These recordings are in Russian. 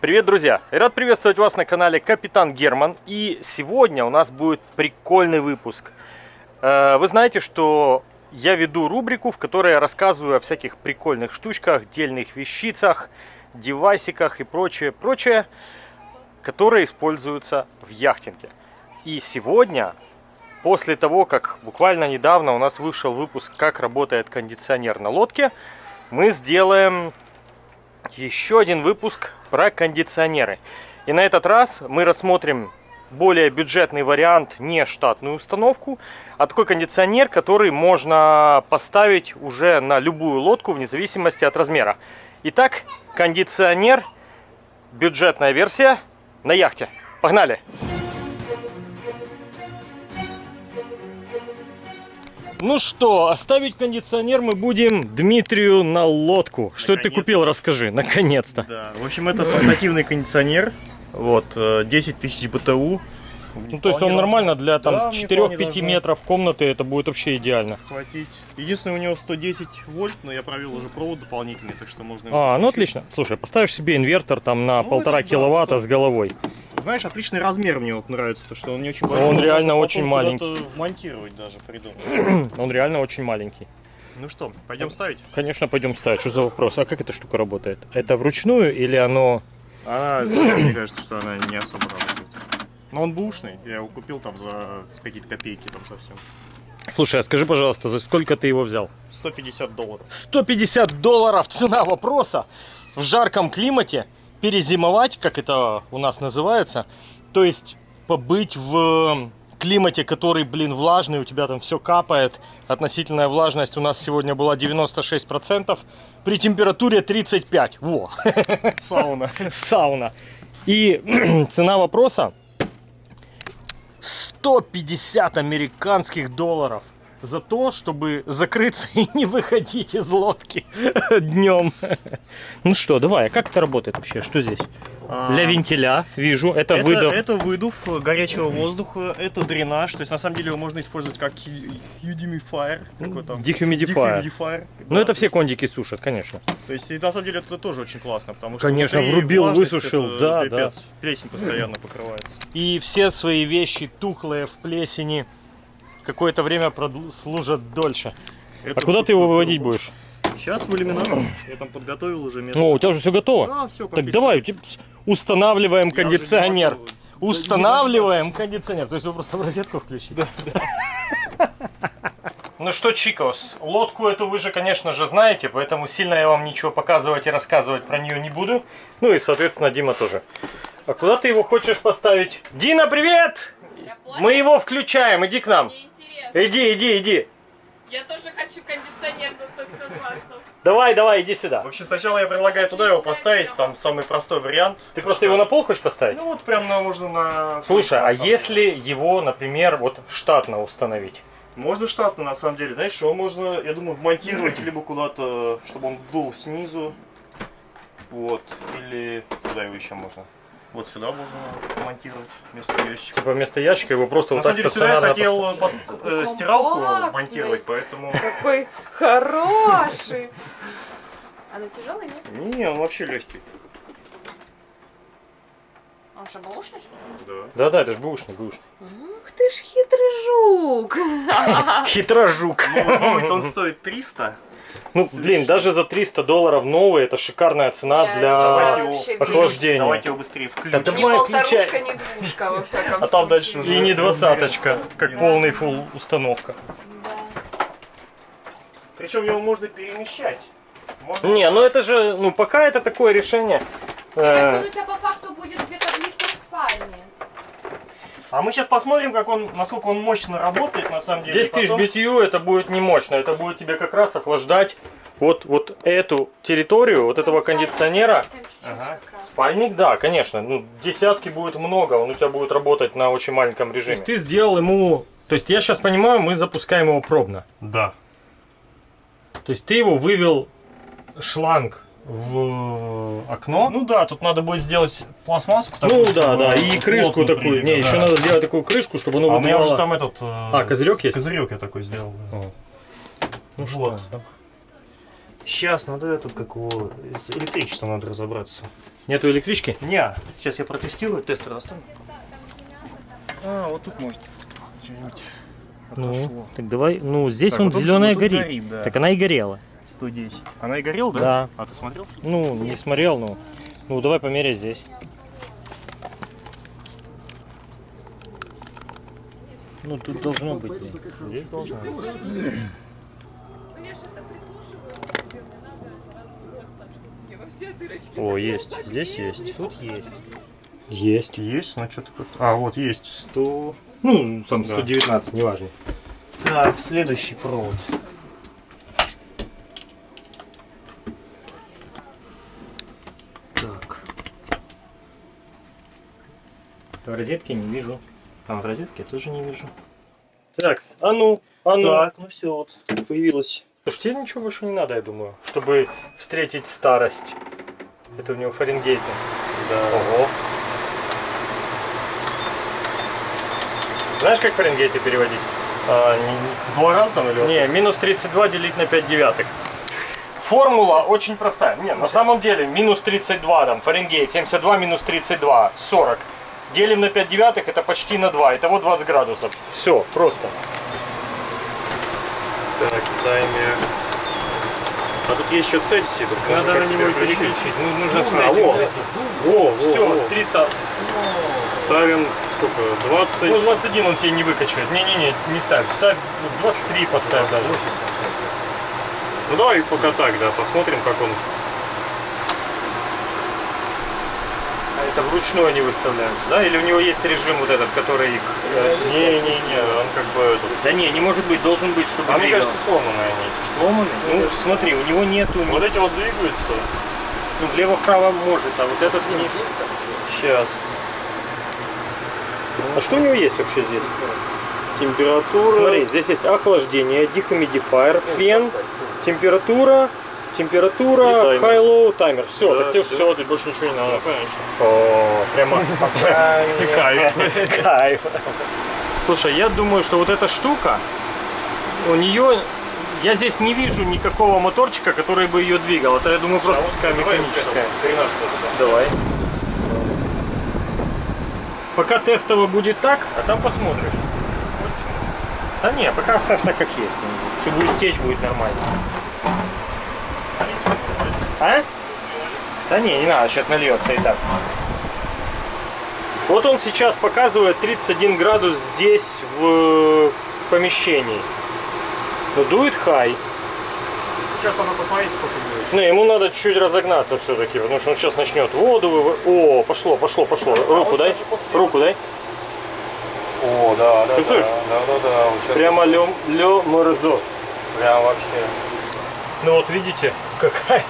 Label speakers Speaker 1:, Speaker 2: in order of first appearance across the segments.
Speaker 1: Привет, друзья! Рад приветствовать вас на канале Капитан Герман. И сегодня у нас будет прикольный выпуск. Э, вы знаете, что я веду рубрику, в которой я рассказываю о всяких прикольных штучках, дельных вещицах, девайсиках и прочее, прочее, которые используются в яхтинге. И сегодня, после того, как буквально недавно у нас вышел выпуск «Как работает кондиционер на лодке», мы сделаем еще один выпуск про кондиционеры. И на этот раз мы рассмотрим более бюджетный вариант, не штатную установку, а такой кондиционер, который можно поставить уже на любую лодку вне зависимости от размера. Итак, кондиционер, бюджетная версия на яхте. Погнали! Ну что, оставить кондиционер мы будем Дмитрию на лодку. Что ты купил, расскажи, наконец-то.
Speaker 2: Да, в общем, это портативный кондиционер. Вот, 10 тысяч БТУ.
Speaker 1: Ну, то есть он нормально для там
Speaker 2: Да,
Speaker 1: 4-5 метров комнаты, это будет вообще идеально.
Speaker 2: Хватить. Единственное, у него 110 вольт, но я провел уже провод дополнительный, так что можно...
Speaker 1: А, ну отлично. Слушай, поставишь себе инвертор там на
Speaker 2: Ну,
Speaker 1: полтора
Speaker 2: это да,
Speaker 1: киловатта
Speaker 2: это-
Speaker 1: с головой.
Speaker 2: Знаешь, отличный размер мне вот нравится, то что он не очень большой.
Speaker 1: Он
Speaker 2: но
Speaker 1: реально очень маленький.
Speaker 2: вмонтировать даже, придумать.
Speaker 1: Он реально очень маленький.
Speaker 2: Ну что, пойдем ставить?
Speaker 1: Конечно, пойдем ставить. Что за вопрос? А как эта штука работает? Это вручную или оно...
Speaker 2: Она, мне кажется, что она не особо работает. Но он бушный, я его купил там за какие-то копейки там совсем.
Speaker 1: Слушай, а скажи, пожалуйста, за сколько ты его взял?
Speaker 2: 150 долларов.
Speaker 1: 150 долларов цена вопроса в жарком климате перезимовать, как это у нас называется, то есть побыть в климате, который, блин, влажный, у тебя там все капает, относительная влажность у нас сегодня была 96%, при температуре 35, во,
Speaker 2: Сауна.
Speaker 1: сауна. И цена вопроса 150 американских долларов за то, чтобы закрыться и не выходить из лодки днем. Ну что, давай, а как это работает вообще? Что здесь? Для вентиля, вижу, это,
Speaker 2: Это,
Speaker 1: выдох.
Speaker 2: это выдув горячего воздуха, это дренаж, то есть на самом деле его можно использовать как hu- humidifier, какой там?
Speaker 1: Дехумидифайер. Ну
Speaker 2: да,
Speaker 1: это
Speaker 2: то
Speaker 1: все
Speaker 2: есть-
Speaker 1: кондики сушат, конечно.
Speaker 2: То есть и на самом деле это тоже очень классно, потому что
Speaker 1: Конечно, врубил, высушил, да,
Speaker 2: пипец, плесень постоянно покрывается.
Speaker 1: И все свои вещи тухлые в плесени какое-то время служат дольше. а куда ты его выводить будешь?
Speaker 2: Сейчас в иллюминатор. Я там подготовил уже место.
Speaker 1: О, у тебя уже все готово?
Speaker 2: Да, все,
Speaker 1: Так давай, у тебя- устанавливаем
Speaker 2: Я
Speaker 1: кондиционер. Устанавливаем кондиционер. То есть вы просто в розетку включите? Да, Ну что, Чикос, лодку эту вы же, конечно же, знаете, поэтому сильно я вам ничего показывать и рассказывать про нее не буду. Ну и, соответственно, Дима тоже. А куда ты его хочешь поставить? Дина, привет! Мы его включаем, иди к нам. Иди, иди, иди.
Speaker 3: Я тоже хочу кондиционер за 150 баксов.
Speaker 1: Давай, давай, иди сюда.
Speaker 2: В общем, сначала я предлагаю туда его поставить, там самый простой вариант.
Speaker 1: Ты просто его на пол хочешь поставить?
Speaker 2: Ну вот прям на, можно на...
Speaker 1: Слушай, а если его, например, вот штатно установить?
Speaker 2: Можно штатно, на самом деле. Знаешь, его можно, я думаю, вмонтировать либо куда-то, чтобы он дул снизу. Вот. Или куда его еще можно? Вот сюда можно монтировать вместо ящика.
Speaker 1: Типа вместо ящика его просто
Speaker 2: На
Speaker 1: вот так
Speaker 2: деле сюда я хотел пост- э, стиралку монтировать, поэтому...
Speaker 3: Какой хороший. Оно тяжелое, нет?
Speaker 2: Не, он вообще легкий.
Speaker 3: Он что, бэушный, что ли?
Speaker 2: Да.
Speaker 1: Да-да, это же бэушный, бэушный.
Speaker 3: Ух ты ж хитрый жук.
Speaker 1: Хитрожук.
Speaker 2: Новый-то он стоит 300.
Speaker 1: Ну, блин, даже за 300 долларов новый, это шикарная цена
Speaker 3: Я
Speaker 1: для
Speaker 3: вообще
Speaker 1: охлаждения.
Speaker 2: Давайте его быстрее включим.
Speaker 1: Да давай,
Speaker 3: полторушка,
Speaker 1: включай.
Speaker 3: ни двушка, во всяком
Speaker 2: А там дальше уже-
Speaker 1: И не двадцаточка, как полный фул установка.
Speaker 3: Да.
Speaker 2: Причем его можно перемещать. Можно-
Speaker 1: Не, ну это же, ну пока это такое решение.
Speaker 3: Мне кажется, он
Speaker 1: э,
Speaker 3: у тебя по факту будет где-то близко к спальне.
Speaker 2: А мы сейчас посмотрим, как он, насколько он мощно работает на самом деле.
Speaker 1: 10 тысяч
Speaker 2: Потом-
Speaker 1: BTU это будет не мощно, это будет тебе как раз охлаждать вот, вот эту территорию, вот этого кондиционера.
Speaker 2: Ага.
Speaker 1: Спальник, да, конечно. Ну, десятки будет много, он у тебя будет работать на очень маленьком режиме. То есть ты сделал ему... То есть я сейчас понимаю, мы запускаем его пробно.
Speaker 2: Да.
Speaker 1: То есть ты его вывел шланг в окно.
Speaker 2: Ну да, тут надо будет сделать пластмасску.
Speaker 1: Ну,
Speaker 2: такую,
Speaker 1: да,
Speaker 2: чтобы
Speaker 1: да, и крышку такую.
Speaker 2: прилегла,
Speaker 1: Не, еще
Speaker 2: да.
Speaker 1: надо сделать такую крышку, чтобы оно
Speaker 2: А у меня
Speaker 1: выдувало-
Speaker 2: уже там этот...
Speaker 1: А, козырек есть?
Speaker 2: Козырек я такой сделал. да.
Speaker 1: О. Ну
Speaker 2: Вот.
Speaker 1: что, да.
Speaker 2: Сейчас надо этот, как его, с электричеством надо разобраться.
Speaker 1: Нету электрички?
Speaker 2: Не, сейчас я протестирую, тестер оставлю. А, вот тут может что-нибудь
Speaker 1: Ну,
Speaker 2: отошло.
Speaker 1: так давай. Ну, здесь
Speaker 2: Так,
Speaker 1: он
Speaker 2: вот
Speaker 1: зеленая
Speaker 2: вот
Speaker 1: горит.
Speaker 2: горит, да.
Speaker 1: Так она и горела.
Speaker 2: 110. Она и горела, да?
Speaker 1: Да.
Speaker 2: А ты смотрел?
Speaker 1: Ну, не смотрел, ну. Ну, давай померяй здесь. Ну, тут должно быть.
Speaker 2: Здесь должна быть.
Speaker 1: О, есть. Здесь есть. Тут есть. Есть.
Speaker 2: Есть, ну что-то как А, вот есть 100.
Speaker 1: Ну, там
Speaker 2: Да.
Speaker 1: 119, неважно.
Speaker 2: Так, следующий провод. Так,
Speaker 1: В розетке не вижу.
Speaker 2: а в розетке тоже не вижу.
Speaker 1: Так, а ну, а ну.
Speaker 2: Так, ну все, вот появилось.
Speaker 1: Слушай, тебе ничего больше не надо, я думаю, чтобы встретить старость. Это у него Фаренгейты.
Speaker 2: Да.
Speaker 1: Ого. Знаешь, как Фаренгейты переводить?
Speaker 2: А, не- в два раза там или
Speaker 1: Не, минус 32 делить на 5 девятых. Формула очень простая. Не, на самом деле, минус 32, там, Фаренгейт, 72 минус 32, 40. Делим на 5 девятых, это почти на 2, итого 20 градусов. Все, просто.
Speaker 2: Так, таймер. А тут есть еще Цельсий. только
Speaker 1: Надо
Speaker 2: как
Speaker 1: на него переключить. Ну, нужно
Speaker 2: А,
Speaker 1: встретить.
Speaker 2: во. Во, во,
Speaker 1: Все,
Speaker 2: во.
Speaker 1: 30.
Speaker 2: Ставим сколько? 20.
Speaker 1: Ну, 21 он тебе не выкачает. Не-не-не, не ставь. Ставь ну, 23 поставь даже.
Speaker 2: Ну давай пока так, да, посмотрим, как он.
Speaker 1: Это вручную они выставляются, да? Или у него есть режим вот этот, который их... э,
Speaker 2: Не-не-не, он как бы этот.
Speaker 1: Да не, не может быть, должен быть, чтобы
Speaker 2: А мне
Speaker 1: двигал.
Speaker 2: кажется, сломанные они.
Speaker 1: сломанный. Ну, смотри, у него нету...
Speaker 2: Вот эти вот двигаются.
Speaker 1: Ну, влево-вправо может, а вот этот не...
Speaker 2: Сейчас.
Speaker 1: А что у него есть вообще здесь?
Speaker 2: Температура.
Speaker 1: Смотри, здесь есть охлаждение, дехумидифайер, фен, температура, температура, high-low, таймер. Все,
Speaker 2: Да,
Speaker 1: так тебе
Speaker 2: всё.
Speaker 1: все, ты больше ничего не надо.
Speaker 2: Ну, конечно.
Speaker 1: О, прямо
Speaker 2: Кайф.
Speaker 1: кайф. Слушай, я думаю, что вот эта штука, у нее, я здесь не вижу никакого моторчика, который бы ее двигал. Это, я думаю, просто такая механическая. Давай. Пока тестово будет так, а там посмотришь. Да не, пока оставь так, как есть. Все будет течь, будет нормально. А? Да не, не надо, сейчас нальется и так. Вот он сейчас показывает 31 градус здесь в помещении. Но дует хай.
Speaker 2: Сейчас надо посмотреть, сколько будет.
Speaker 1: Не, ему надо чуть разогнаться все-таки, потому что он сейчас начнет воду выводить. О, пошло, пошло, пошло. Руку дай. Руку дай.
Speaker 2: О, да, да.
Speaker 1: Чувствуешь?
Speaker 2: Да, да, да. Вот сейчас
Speaker 1: Прямо лё, лё морозо.
Speaker 2: Прям вообще.
Speaker 1: Ну вот видите, какая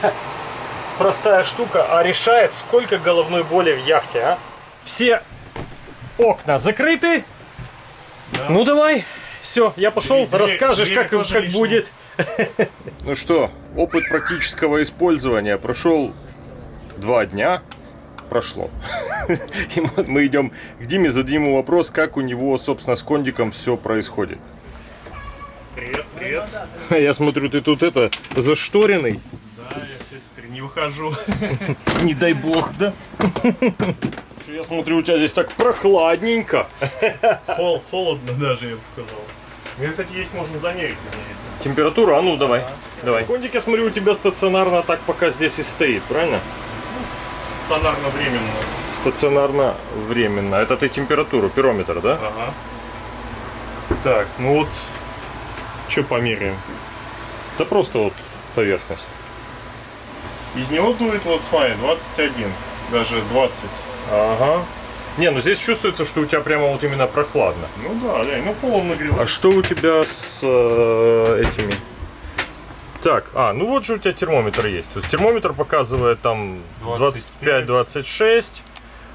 Speaker 1: простая штука, а решает, сколько головной боли в яхте, а? Все окна закрыты. Ну давай, все, я пошел,
Speaker 2: Двери-
Speaker 1: расскажешь,
Speaker 2: двери
Speaker 1: как, как
Speaker 2: лишние.
Speaker 1: будет.
Speaker 4: Ну что, опыт практического использования прошел два дня. Прошло. И мы идем к Диме, зададим ему вопрос, как у него, собственно, с кондиком все происходит.
Speaker 2: Привет, привет.
Speaker 1: Я смотрю, ты тут это, зашторенный.
Speaker 2: Да, я все теперь не выхожу.
Speaker 1: Не дай бог, да? Что Я смотрю, у тебя здесь так прохладненько.
Speaker 2: Хол, холодно даже, я бы сказал. Мне, кстати, есть можно замерить.
Speaker 1: Температура, а ну давай. Давай. Кондик, я смотрю, у тебя стационарно так пока здесь и стоит, правильно?
Speaker 2: Стационарно временно.
Speaker 1: Стационарно временно. Это ты температуру, пирометр, да?
Speaker 2: Ага. Так, ну вот, что померяем?
Speaker 1: Да просто вот поверхность.
Speaker 2: Из него дует, вот смотри, 21, даже 20.
Speaker 1: Ага. Не, ну здесь чувствуется, что у тебя прямо вот именно прохладно.
Speaker 2: Ну да, да, ну пол нагревает.
Speaker 1: А что у тебя с э, этими? Так, а, ну вот же у тебя термометр есть. То есть термометр показывает там
Speaker 2: 25.
Speaker 1: 25-26.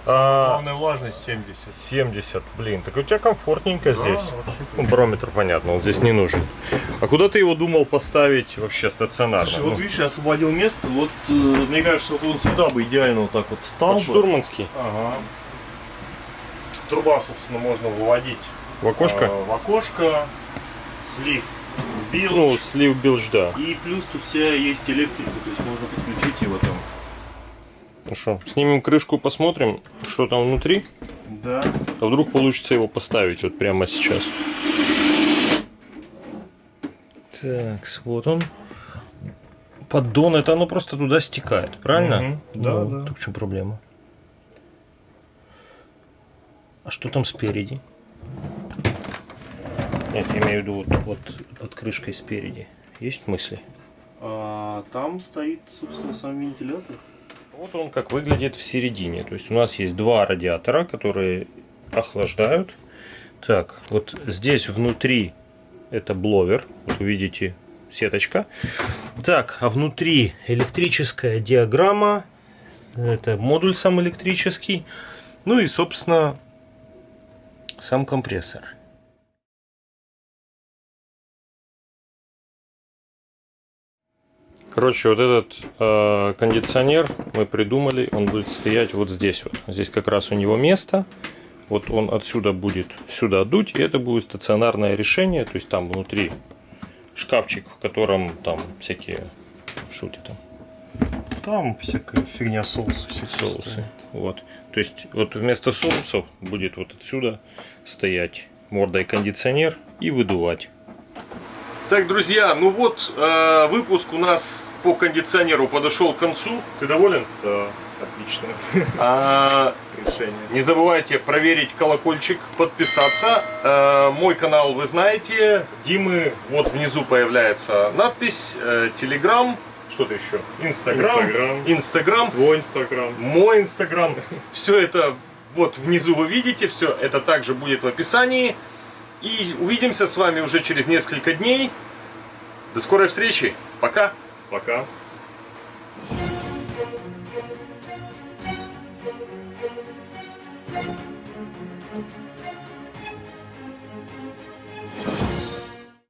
Speaker 1: А,
Speaker 2: Главная влажность 70.
Speaker 1: 70, блин, так у тебя комфортненько здесь.
Speaker 2: вообще.
Speaker 1: Ну, барометр, понятно, он здесь не нужен. А куда ты его думал поставить вообще стационарно?
Speaker 2: Слушай,
Speaker 1: Ну,
Speaker 2: вот видишь, я освободил место, вот э, мне кажется, вот он сюда бы идеально вот так вот встал
Speaker 1: под
Speaker 2: бы.
Speaker 1: штурманский.
Speaker 2: Ага. Труба, собственно, можно выводить
Speaker 1: В окошко?
Speaker 2: э, в окошко, слив в bilge.
Speaker 1: Ну, слив bilge, да.
Speaker 2: И плюс тут вся есть электрика, то есть можно подключить его там.
Speaker 1: Ну что, снимем крышку, посмотрим, что там внутри.
Speaker 2: Да.
Speaker 1: А вдруг получится его поставить вот прямо сейчас. Так, вот он. Поддон, это оно просто туда стекает, правильно?
Speaker 2: Мгм, да,
Speaker 1: Ну,
Speaker 2: да.
Speaker 1: Так в чем проблема? А что там спереди? Нет, я имею в виду вот, вот под крышкой спереди. Есть мысли?
Speaker 2: А там стоит, собственно, сам вентилятор.
Speaker 1: Вот он как выглядит в середине. То есть у нас есть два радиатора, которые охлаждают. Так, вот здесь внутри это бловер. Вот вы видите сеточка. Так, а внутри электрическая диаграмма. Это модуль сам электрический. Ну и, собственно, сам компрессор. Короче, вот этот э, кондиционер мы придумали, он будет стоять вот здесь вот. Здесь как раз у него место. Вот он отсюда будет сюда дуть, и это будет стационарное решение. То есть там внутри шкафчик, в котором там всякие шути там
Speaker 2: Там всякая фигня соусы все
Speaker 1: соусы. Вот. То есть вот вместо соусов будет вот отсюда стоять мордой кондиционер и выдувать. Так, друзья, ну вот э, выпуск у нас по кондиционеру подошел к концу. Ты доволен?
Speaker 2: Да, отлично
Speaker 1: А,
Speaker 2: решение.
Speaker 1: не забывайте проверить колокольчик, подписаться. Э, мой канал вы знаете. Димы, вот внизу появляется надпись, э, Телеграм, что-то еще, Инстаграм,
Speaker 2: Инстаграм.
Speaker 1: Инстаграм,
Speaker 2: Твой инстаграм.
Speaker 1: мой Инстаграм. Все это вот внизу вы видите, все это также будет в описании. И увидимся с вами уже через несколько дней. До скорой встречи. Пока.
Speaker 2: Пока.